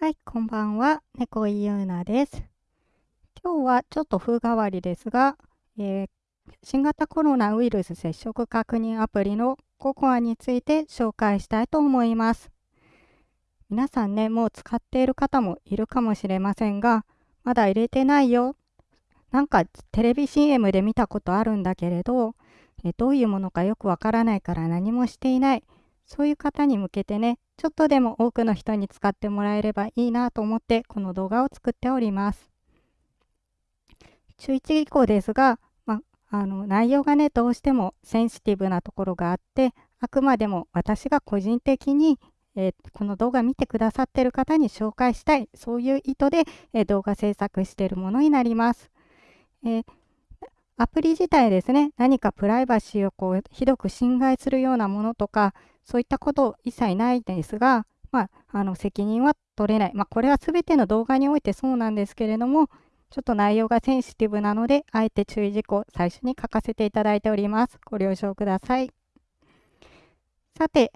はい、こんばんは。猫井優奈です。今日はちょっと風変わりですが、えー、新型コロナウイルス接触確認アプリのココアについて紹介したいと思います。皆さんね、もう使っている方もいるかもしれませんが、まだ入れてないよ。なんかテレビ CM で見たことあるんだけれど、えどういうものかよくわからないから何もしていない。そういう方に向けてね、ちょっとでも多くの人に使ってもらえればいいなと思ってこの動画を作っております。注意事項ですが、まあの内容がね、どうしてもセンシティブなところがあって、あくまでも私が個人的に、えー、この動画見てくださってる方に紹介したい、そういう意図で、えー、動画制作しているものになります。えーアプリ自体ですね、何かプライバシーをこうひどく侵害するようなものとか、そういったこと一切ないんですが、まあ、あの責任は取れない。まあ、これは全ての動画においてそうなんですけれども、ちょっと内容がセンシティブなので、あえて注意事項、最初に書かせていただいております。ご了承ください。さて、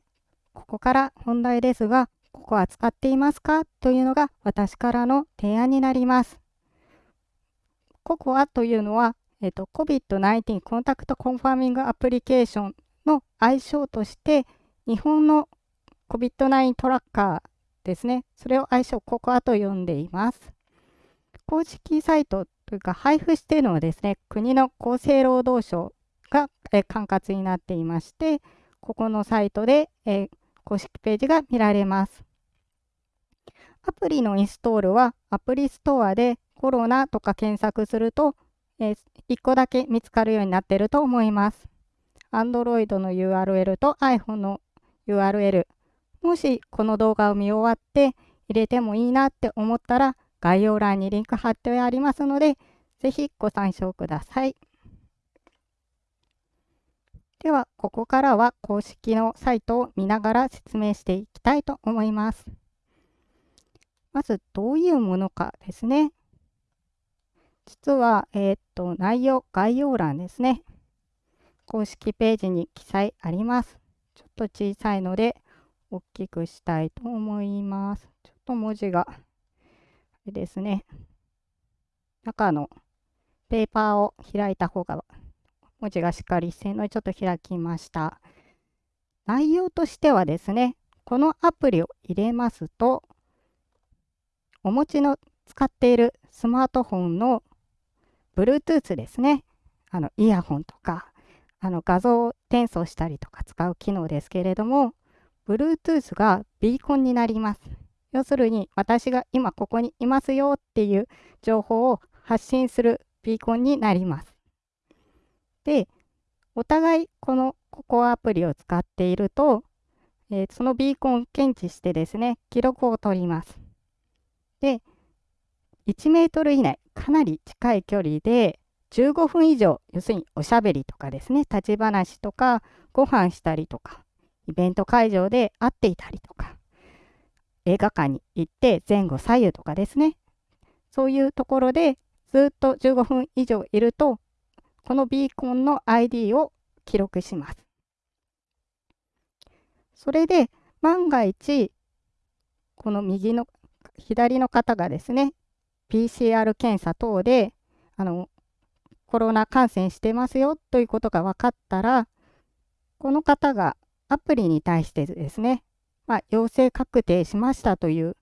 ここから本題ですが、ここは使っていますか？というのが私からの提案になります。ココアというのは、えっと、COVID-19 コンタクトコンファーミングアプリケーションの愛称として、日本の COVID-19 トラッカーですね。それを愛称ココアと呼んでいます。公式サイトというか配布しているのはですね、国の厚生労働省が、え管轄になっていまして、ここのサイトで、え公式ページが見られます。アプリのインストールはアプリストアでコロナとか検索すると、えー、1個だけ見つかるようになってると思います。Android の URL と iPhone の URL。もしこの動画を見終わって入れてもいいなって思ったら概要欄にリンク貼ってありますので、ぜひご参照ください。では、ここからは公式のサイトを見ながら説明していきたいと思います。まず、どういうものかですね。実は、えー、っと、内容、概要欄ですね。公式ページに記載あります。ちょっと小さいので大きくしたいと思います。ちょっと文字が、あれですね。中のペーパーを開いた方が文字がしっかりしてるのでちょっと開きました。内容としてはですね、このアプリを入れますと、お持ちの使っているスマートフォンの Bluetooth ですね。あのイヤホンとかあの画像を転送したりとか使う機能ですけれども、Bluetooth がビーコンになります。要するに、私が今ここにいますよっていう情報を発信するビーコンになります。で、お互いこのココアアプリを使っていると、えー、そのビーコンを検知してですね、記録を取ります。で、1メートル以内、かなり近い距離で15分以上、要するにおしゃべりとかですね、立ち話とか、ご飯したりとか、イベント会場で会っていたりとか、映画館に行って前後左右とかですね、そういうところでずっと15分以上いると、このビーコンの ID を記録します。それで万が一、この右の、左の方がですね、PCR 検査等であのコロナ感染してますよということが分かったら、この方がアプリに対してですね、まあ、陽性確定しましたという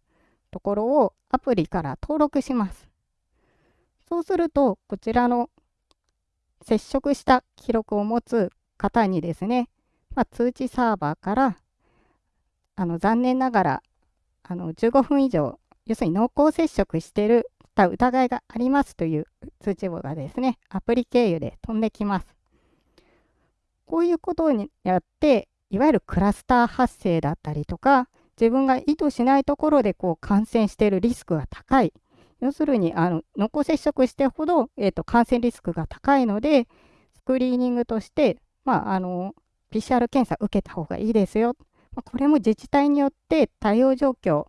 ところをアプリから登録します。そうすると、こちらの接触した記録を持つ方にですね、まあ、通知サーバーからあの残念ながらあの15分以上、要するに濃厚接触しているた疑いがありますという通知簿がですね、アプリ経由で飛んできます。こういうことによって、いわゆるクラスター発生だったりとか、自分が意図しないところでこう感染しているリスクが高い。要するに、あの濃厚接触してほど、えーと、感染リスクが高いので、スクリーニングとして、まあ、あの PCR 検査受けた方がいいですよ。まあ、これも自治体によって対応状況、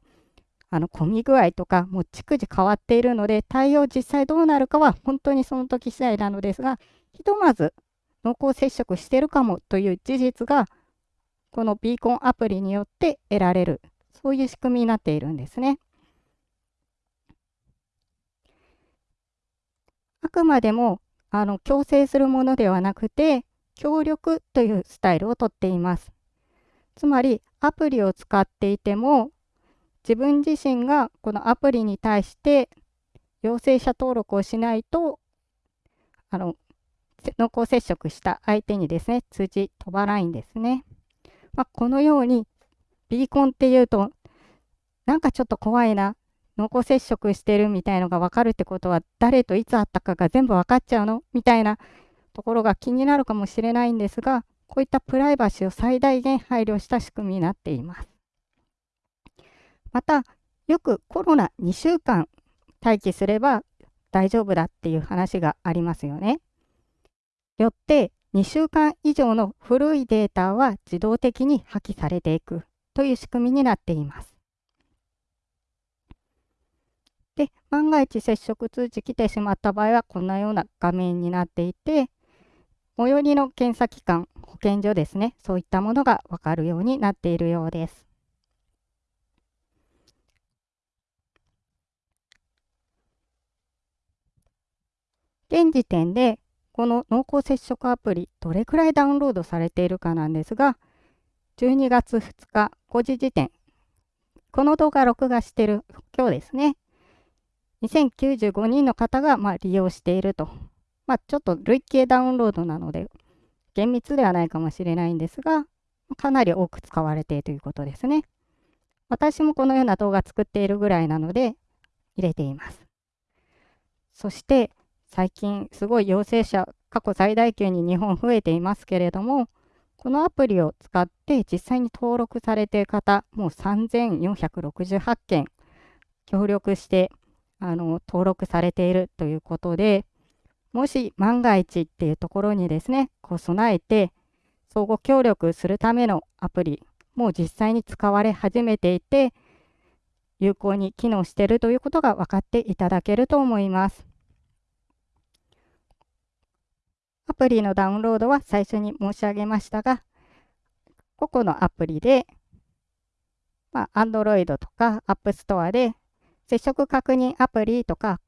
あの混み具合とかもう逐次変わっているので対応実際どうなるかは本当にその時次第なのですがひとまず濃厚接触してるかもという事実がこのビーコンアプリによって得られるそういう仕組みになっているんですね。あくまでもあの強制するものではなくて協力というスタイルをとっています。つまりアプリを使っていても自分自身がこのアプリに対して陽性者登録をしないとあの濃厚接触した相手にですね通知飛ばないんですね。まあ、このようにビーコンっていうとなんかちょっと怖いな濃厚接触してるみたいのが分かるってことは誰といつ会ったかが全部分かっちゃうの？みたいなところが気になるかもしれないんですがこういったプライバシーを最大限配慮した仕組みになっています。またよくコロナ2週間待機すれば大丈夫だっていう話がありますよね。よって2週間以上の古いデータは自動的に破棄されていくという仕組みになっています。で、万が一接触通知来てしまった場合は、こんなような画面になっていて、最寄りの検査機関、保健所ですね、そういったものがわかるようになっているようです。現時点で、この濃厚接触アプリ、どれくらいダウンロードされているかなんですが、12月2日5時時点、この動画録画してる今日ですね、2095人の方がま利用していると。まあ、ちょっと累計ダウンロードなので、厳密ではないかもしれないんですが、かなり多く使われているということですね。私もこのような動画作っているぐらいなので、入れています。そして、最近すごい陽性者、過去最大級に日本増えていますけれども、このアプリを使って実際に登録されている方、もう3468件協力してあの登録されているということで、もし万が一っていうところにですね、こう備えて相互協力するためのアプリ、もう実際に使われ始めていて、有効に機能しているということが分かっていただけると思います。アプリのダウンロードは最初に申し上げましたが、個々のアプリで、まあ、Android とか App Store で接触確認アプリとか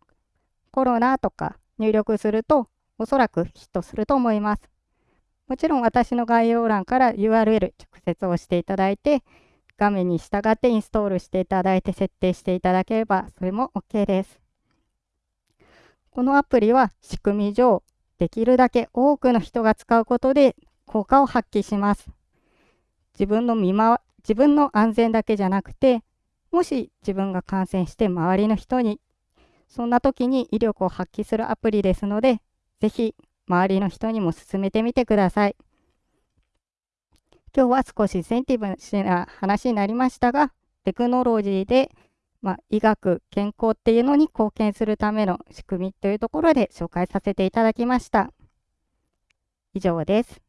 コロナとか入力するとおそらくヒットすると思います。もちろん私の概要欄から URL 直接押していただいて画面に従ってインストールしていただいて設定していただければそれも OK です。このアプリは仕組み上できるだけ多くの人が使うことで効果を発揮します。自分の見回自分の安全だけじゃなくてもし自分が感染して周りの人にそんな時に威力を発揮するアプリですので、ぜひ周りの人にも勧めてみてください。今日は少しセンティブな話になりましたが、テクノロジーで、まあ、医学、健康っていうのに貢献するための仕組みというところで紹介させていただきました。以上です。